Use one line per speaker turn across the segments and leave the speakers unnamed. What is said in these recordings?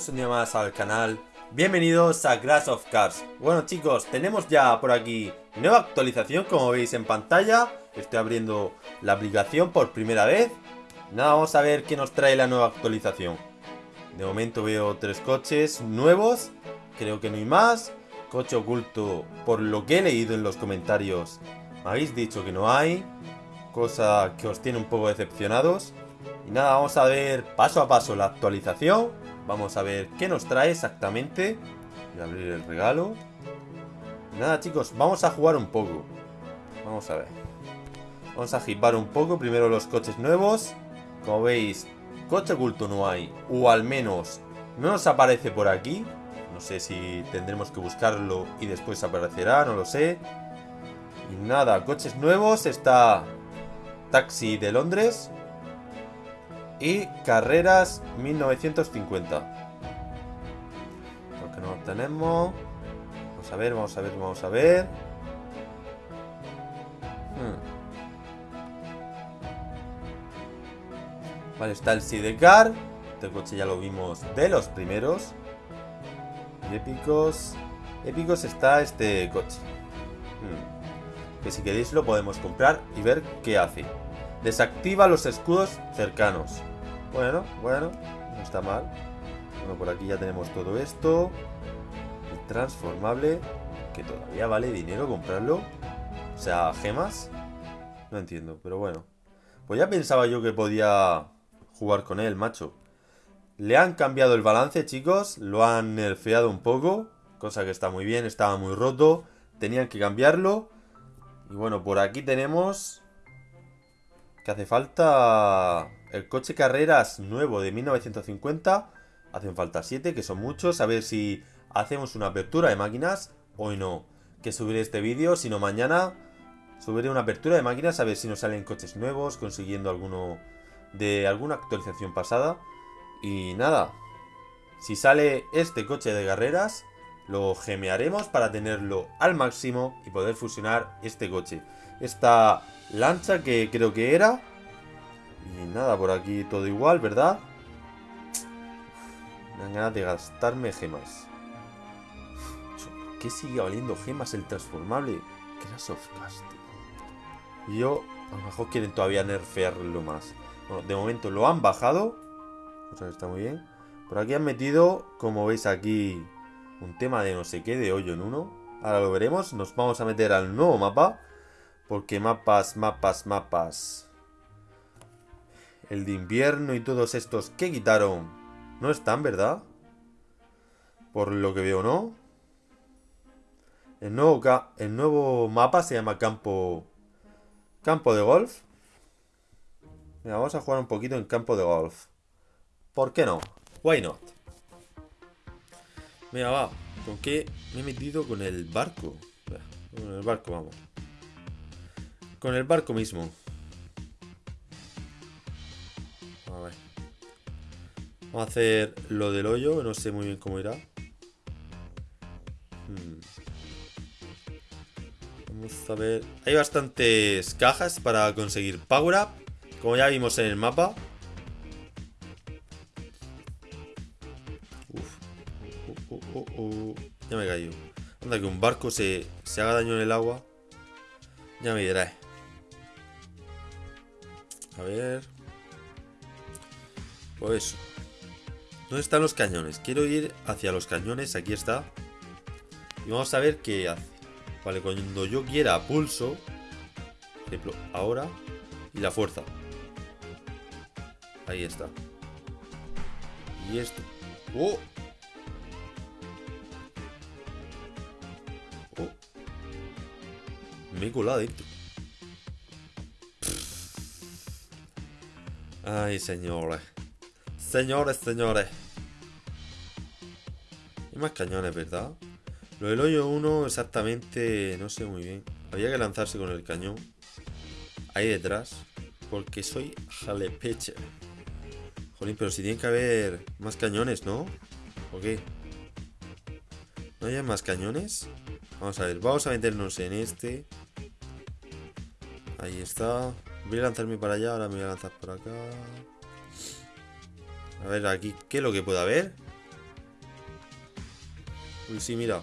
bienvenidos un día más al canal. Bienvenidos a Crash of Cars. Bueno chicos, tenemos ya por aquí nueva actualización como veis en pantalla. Estoy abriendo la aplicación por primera vez. Nada, vamos a ver qué nos trae la nueva actualización. De momento veo tres coches nuevos. Creo que no hay más. Coche oculto, por lo que he leído en los comentarios Me habéis dicho que no hay Cosa que os tiene un poco decepcionados. Y nada, vamos a ver paso a paso la actualización. Vamos a ver qué nos trae exactamente. Voy a abrir el regalo. nada, chicos, vamos a jugar un poco. Vamos a ver. Vamos a un poco. Primero los coches nuevos. Como veis, coche oculto no hay. O al menos no nos aparece por aquí. No sé si tendremos que buscarlo y después aparecerá, no lo sé. Y nada, coches nuevos. Está Taxi de Londres y carreras 1950. Lo que no tenemos. Vamos a ver, vamos a ver, vamos a ver. Hmm. Vale, está el Sidecar. Este coche ya lo vimos de los primeros. Y épicos. Épicos está este coche. Hmm. Que si queréis lo podemos comprar y ver qué hace. Desactiva los escudos cercanos. Bueno, bueno, no está mal. Bueno, por aquí ya tenemos todo esto. El transformable, que todavía vale dinero comprarlo. O sea, gemas. No entiendo, pero bueno. Pues ya pensaba yo que podía jugar con él, macho. Le han cambiado el balance, chicos. Lo han nerfeado un poco. Cosa que está muy bien, estaba muy roto. Tenían que cambiarlo. Y bueno, por aquí tenemos... Hace falta el coche carreras nuevo de 1950. Hacen falta 7, que son muchos. A ver si hacemos una apertura de máquinas. Hoy no. Que subiré este vídeo. Si no, mañana subiré una apertura de máquinas. A ver si nos salen coches nuevos. Consiguiendo alguno de alguna actualización pasada. Y nada. Si sale este coche de carreras. Lo gemearemos para tenerlo al máximo. Y poder fusionar este coche. Esta lancha que creo que era y nada, por aquí todo igual, ¿verdad? Me dan ganas de gastarme gemas. ¿Por qué sigue valiendo gemas el transformable? Crash of. Y yo, a lo mejor quieren todavía nerfearlo más. Bueno, de momento lo han bajado. Está muy bien. Por aquí han metido, como veis aquí, un tema de no sé qué, de hoyo en uno. Ahora lo veremos. Nos vamos a meter al nuevo mapa. Porque mapas, mapas, mapas el de invierno y todos estos que quitaron no están, ¿verdad? Por lo que veo, ¿no? El nuevo, el nuevo mapa se llama campo, campo de golf. Mira, vamos a jugar un poquito en campo de golf. ¿Por qué no? Why not? Mira, va. ¿Con qué me he metido con el barco? Con el barco, vamos. Con el barco mismo. Vamos a hacer lo del hoyo, no sé muy bien cómo irá. Hmm. Vamos a ver. Hay bastantes cajas para conseguir Power Up, como ya vimos en el mapa. Uf. Uh, uh, uh, ya me cayó. Anda que un barco se, se haga daño en el agua. Ya me diré. A ver. Pues. ¿Dónde están los cañones? Quiero ir hacia los cañones, aquí está. Y vamos a ver qué hace. Vale, cuando yo quiera pulso, ejemplo, ahora, y la fuerza. Ahí está. Y esto. ¡Oh! ¡Oh! Me he colado dentro. Ay, señores. Señores, señores. Hay más cañones, ¿verdad? Lo del hoyo 1 exactamente no sé muy bien. Había que lanzarse con el cañón. Ahí detrás. Porque soy jalepeche. Jolín, pero si tiene que haber más cañones, ¿no? ¿O qué? ¿No hay más cañones? Vamos a ver, vamos a meternos en este. Ahí está. Voy a lanzarme para allá, ahora me voy a lanzar por acá. A ver, aquí, ¿qué es lo que puede haber? Uy, sí, mira.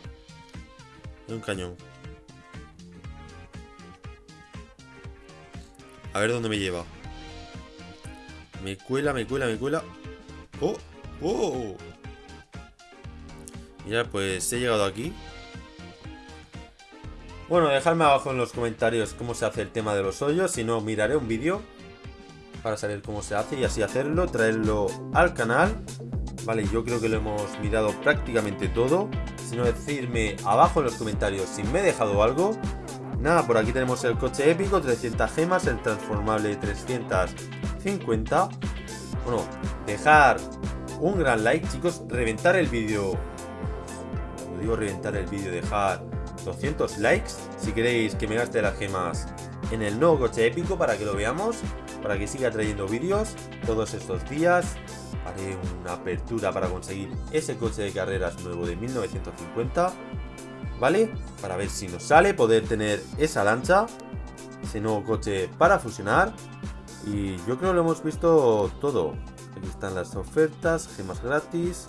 Hay un cañón. A ver dónde me lleva. Me cuela, me cuela, me cuela. ¡Oh! ¡Oh! Mira, pues he llegado aquí. Bueno, dejadme abajo en los comentarios cómo se hace el tema de los hoyos. Si no, miraré un vídeo para saber cómo se hace y así hacerlo, traerlo al canal. Vale, yo creo que lo hemos mirado prácticamente todo. Si no, decirme abajo en los comentarios si me he dejado algo. Nada, por aquí tenemos el coche épico, 300 gemas, el transformable 350. Bueno, dejar un gran like, chicos, reventar el vídeo. Cuando digo reventar el vídeo, dejar 200 likes si queréis que me gaste las gemas en el nuevo coche épico para que lo veamos, para que siga trayendo vídeos todos estos días. Haré una apertura para conseguir ese coche de carreras nuevo de 1950, ¿vale? Para ver si nos sale poder tener esa lancha, ese nuevo coche para fusionar. Y yo creo que lo hemos visto todo. Aquí están las ofertas, gemas gratis.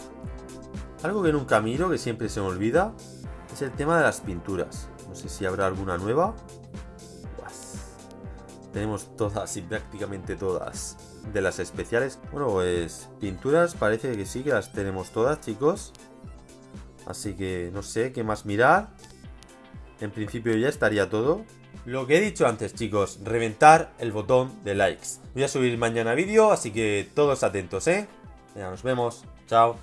Algo que nunca miro, que siempre se me olvida, es el tema de las pinturas. No sé si habrá alguna nueva. Tenemos todas y prácticamente todas de las especiales. Bueno, pues pinturas parece que sí que las tenemos todas, chicos. Así que no sé qué más mirar. En principio ya estaría todo. Lo que he dicho antes, chicos, reventar el botón de likes. Voy a subir mañana vídeo, así que todos atentos, ¿eh? Ya nos vemos. Chao.